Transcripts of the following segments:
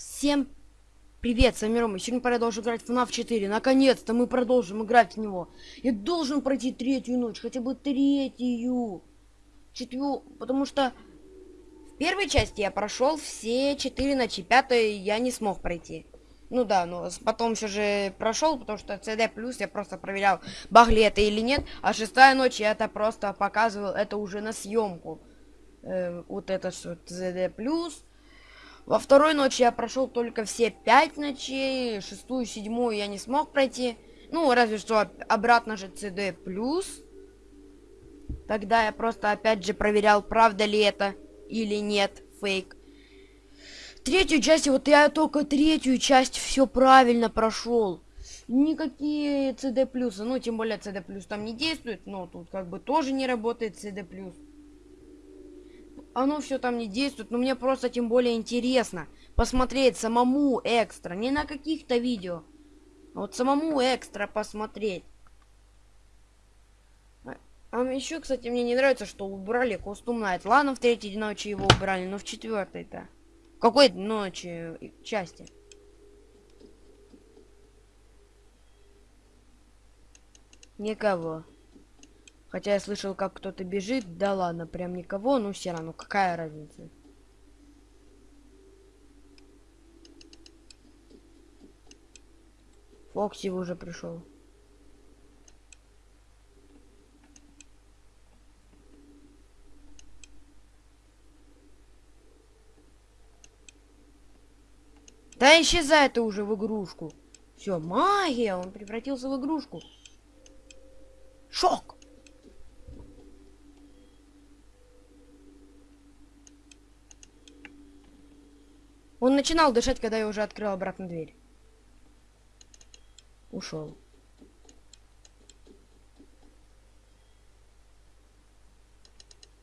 Всем привет, с вами Рома. Сегодня продолжим играть в FNAF 4. Наконец-то мы продолжим играть в него. Я должен пройти третью ночь, хотя бы третью. Четвертую, потому что в первой части я прошел все четыре ночи, пятой я не смог пройти. Ну да, но потом все же прошел, потому что CD плюс я просто проверял, баг ли это или нет. А шестая ночь я это просто показывал, это уже на съемку. Э, вот это что, CD плюс. Во второй ночи я прошел только все пять ночей, шестую, седьмую я не смог пройти. Ну, разве что обратно же CD+. Тогда я просто опять же проверял, правда ли это или нет, фейк. Третью часть, вот я только третью часть все правильно прошел. Никакие CD+, ну, тем более CD+, там не действует, но тут как бы тоже не работает CD+ оно все там не действует, но мне просто тем более интересно посмотреть самому экстра, не на каких-то видео, а вот самому экстра посмотреть. А, еще, кстати, мне не нравится, что убрали костюм Найт. Ладно, в третьей ночи его убрали, но в четвертой-то. Какой ночи части? Никого. Хотя я слышал, как кто-то бежит. Да ладно, прям никого, но все равно, какая разница? Фокси уже пришел. Да исчезай ты уже в игрушку. Все, магия, он превратился в игрушку. Шок! Он начинал дышать, когда я уже открыл обратно дверь. Ушел.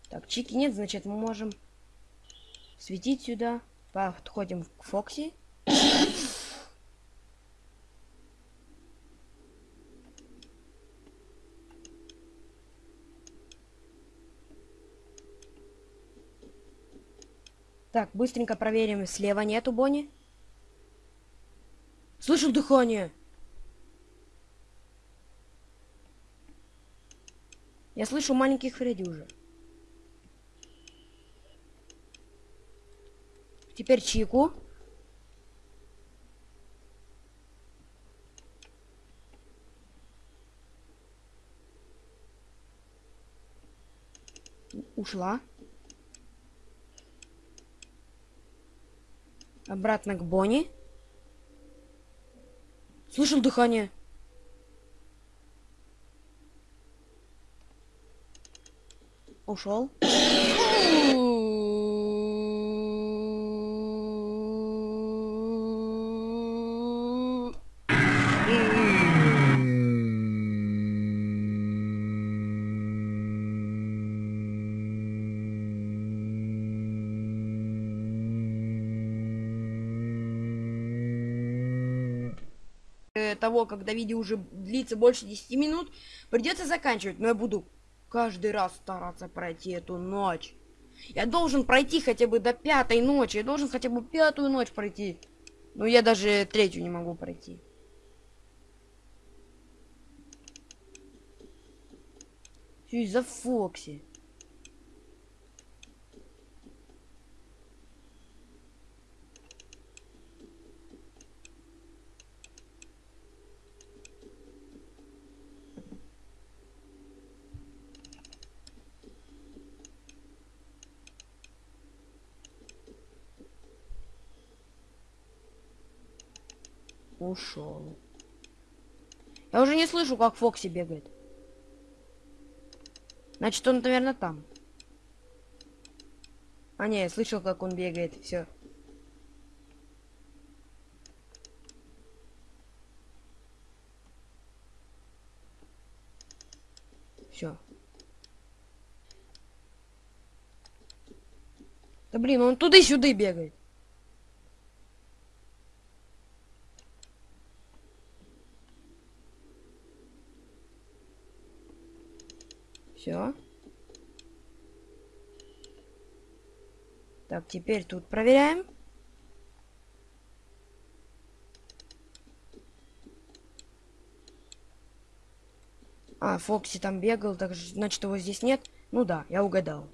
Так, чики нет, значит мы можем светить сюда. Подходим к Фокси. Так, быстренько проверим. Слева нету Бонни. Слышу дыхание. Я слышу маленьких Фредди уже. Теперь Чику. Ушла. Обратно к Бонни. Слышал дыхание. Ушел. когда видео уже длится больше 10 минут, придется заканчивать. Но я буду каждый раз стараться пройти эту ночь. Я должен пройти хотя бы до пятой ночи. Я должен хотя бы пятую ночь пройти. Но я даже третью не могу пройти. Все из-за Фокси. Ушел. Я уже не слышу, как Фокси бегает. Значит, он, наверное, там. А, не, я слышал, как он бегает. Все. Все. Да блин, он туда-сюда бегает. Все. Так, теперь тут проверяем. А, Фокси там бегал, так значит его здесь нет. Ну да, я угадал.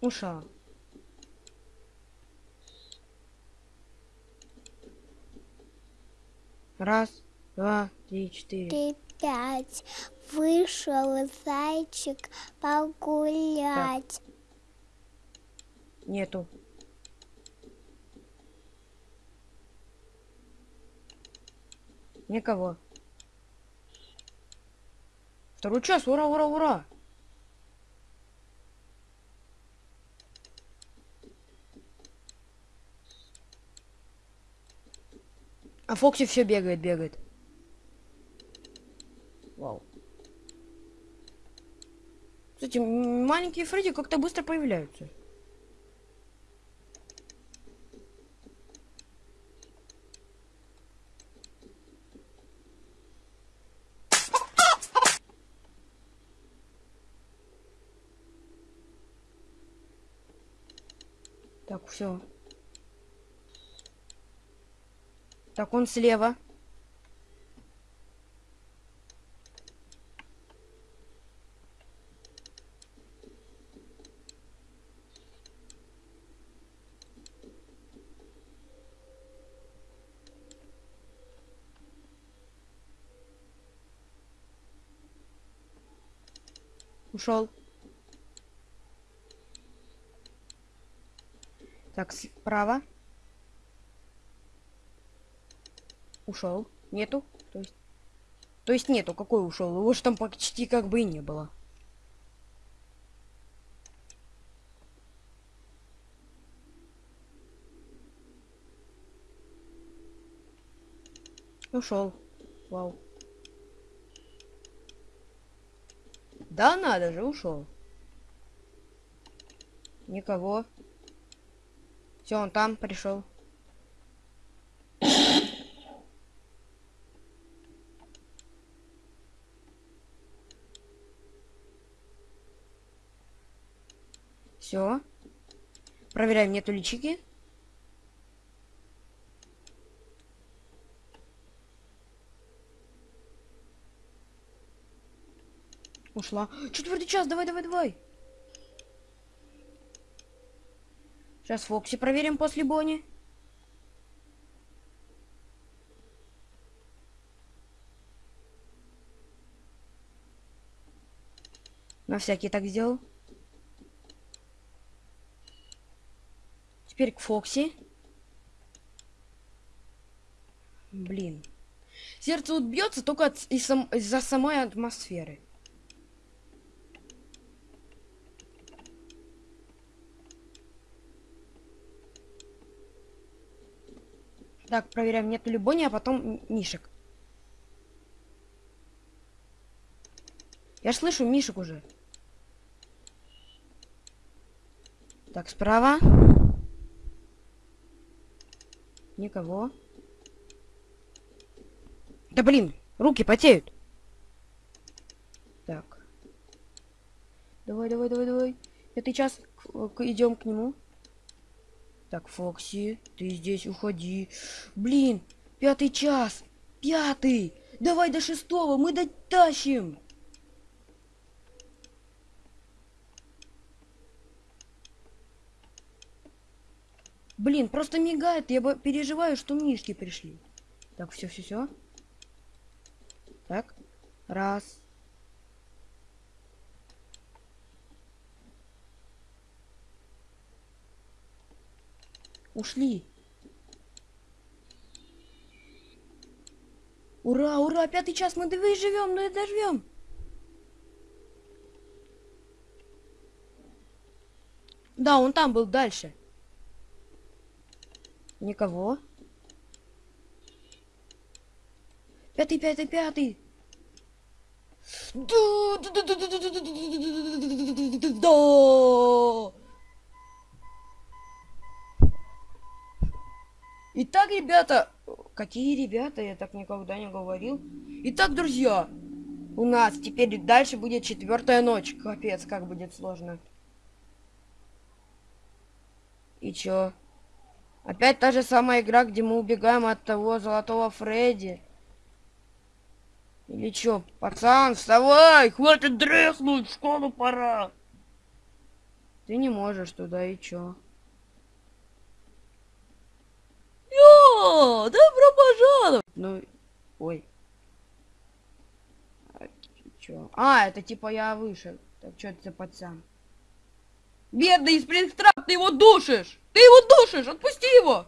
Ушел. Раз, два, три, четыре. Три, пять. Вышел зайчик погулять. Нету. Никого. Второй час, ура, ура, ура! А Фокси все бегает, бегает. Вау. Кстати, маленькие Фредди как-то быстро появляются. Так, все. Так, он слева. Ушел. Так, справа. Ушел. Нету. То есть... То есть нету. Какой ушел? Его же там почти как бы и не было. Ушел. Вау. Да надо же, ушел. Никого. Все, он там пришел. Все. Проверяем, нету личики. Ушла. Четвертый час, давай, давай, давай. Сейчас Фокси проверим после Бонни. На всякий так сделал. Теперь к Фокси. Блин. Сердце вот бьется только из-за из самой атмосферы. Так, проверяем, нет ли Бонни, а потом Мишек. Я слышу Мишек уже. Так, справа. Никого. Да блин, руки потеют. Так. Давай, давай, давай, давай. Пятый час идем к нему. Так, Фокси, ты здесь уходи. Блин, пятый час. Пятый. Давай до шестого, мы дотащим. Блин, просто мигает. Я переживаю, что мишки пришли. Так, все, все, все. Так, раз, Ушли. Ура, ура, пятый час, мы живем, мы доживем. Да, он там был дальше. Никого. Пятый, пятый, пятый. Да! Итак, ребята... Какие ребята? Я так никогда не говорил. Итак, друзья, у нас теперь дальше будет четвертая ночь. Капец, как будет сложно. И чё? Опять та же самая игра, где мы убегаем от того золотого Фредди. Или чё? Пацан, вставай! Хватит дрыхнуть, в школу пора! Ты не можешь туда, и чё? Йо! Добро пожаловать! Ну, ой. А, чё? А, это типа я вышел. Так что это за пацан? Бедный Спрингтрап, ты его душишь! Ты его душишь! Отпусти его!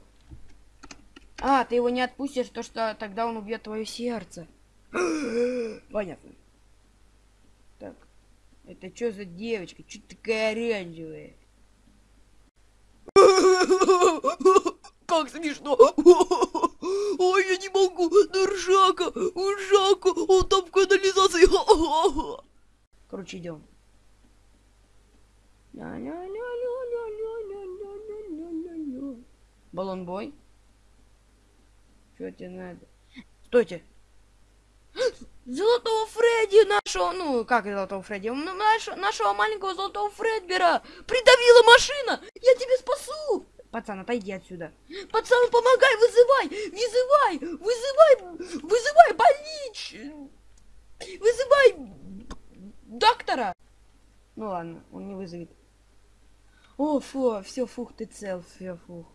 А, ты его не отпустишь, то что тогда он убьет твое сердце. Понятно. Так. Это что за девочка? Что такая оранжевая? Как смешно! Ой, я не могу! Ржака! Ржака! Он там в канализации! Короче, идем. Баллон бой. Что тебе надо? Стойте. Золотого Фредди нашего, ну, как золотого Фредди, нашего, нашего маленького золотого Фредбера придавила машина! Я тебя спасу! Пацан, отойди отсюда. Пацан, помогай, вызывай! Вызывай! Вызывай! Вызывай больнич! Вызывай доктора! Ну ладно, он не вызовет. О, фу, все, фух, ты цел, все, фух.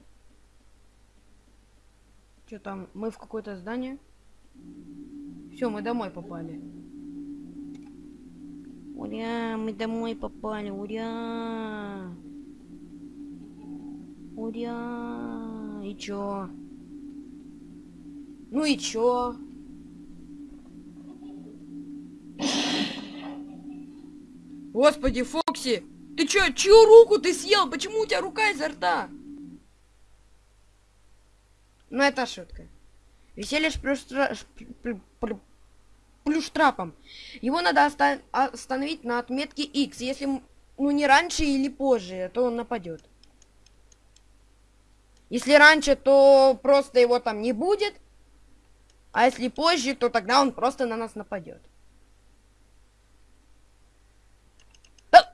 Что там, мы в какое-то здание? Все, мы домой попали. Ура, мы домой попали, ура! Ура! И чё? Ну и чё? Господи, Фокси! Ты чё, чью руку ты съел? Почему у тебя рука изо рта? Ну это шутка. Веселье плюс, штрафом. Его надо оста остановить на отметке X. Если ну не раньше или позже, то он нападет. Если раньше, то просто его там не будет. А если позже, то тогда он просто на нас нападет. Да,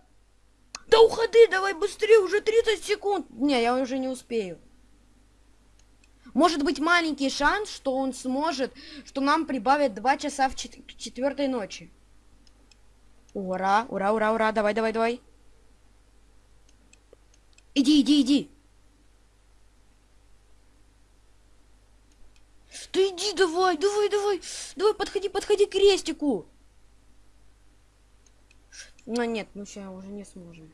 да уходи, давай быстрее, уже 30 секунд. Не, я уже не успею. Может быть маленький шанс, что он сможет, что нам прибавят 2 часа в чет четвертой ночи. Ура, ура, ура, ура, давай, давай, давай. Иди, иди, иди. Ты иди давай, давай, давай. Давай, подходи, подходи к крестику. Ну нет, мы сейчас уже не сможем.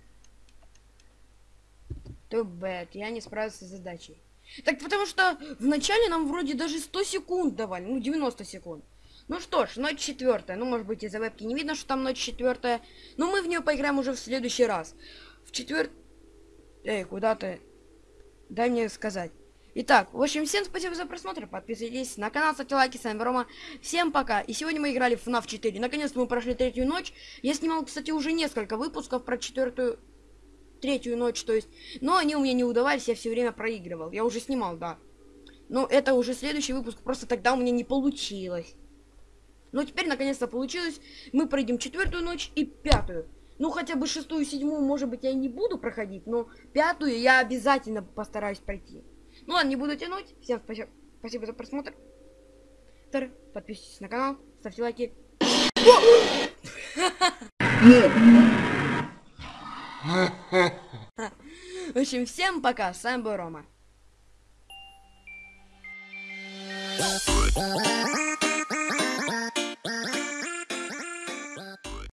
Too bad, я не справился с задачей. Так потому что вначале нам вроде даже 100 секунд давали, ну 90 секунд. Ну что ж, ночь четвертая. Ну, может быть, из-за вебки не видно, что там ночь четвертая. Но мы в нее поиграем уже в следующий раз. В четвер... Эй, куда ты? Дай мне сказать. Итак, в общем, всем спасибо за просмотр. Подписывайтесь на канал, ставьте лайки. С вами Рома. Всем пока. И сегодня мы играли в FNAF 4. Наконец-то мы прошли третью ночь. Я снимал, кстати, уже несколько выпусков про четвертую третью ночь, то есть. Но они у меня не удавались, я все время проигрывал. Я уже снимал, да. Но это уже следующий выпуск, просто тогда у меня не получилось. Но теперь наконец-то получилось. Мы пройдем четвертую ночь и пятую. Ну, хотя бы шестую, седьмую, может быть, я и не буду проходить, но пятую я обязательно постараюсь пройти. Ну ладно, не буду тянуть. Всем спасибо, спасибо за просмотр. Подписывайтесь на канал, ставьте лайки. В общем, всем пока, с вами был Рома.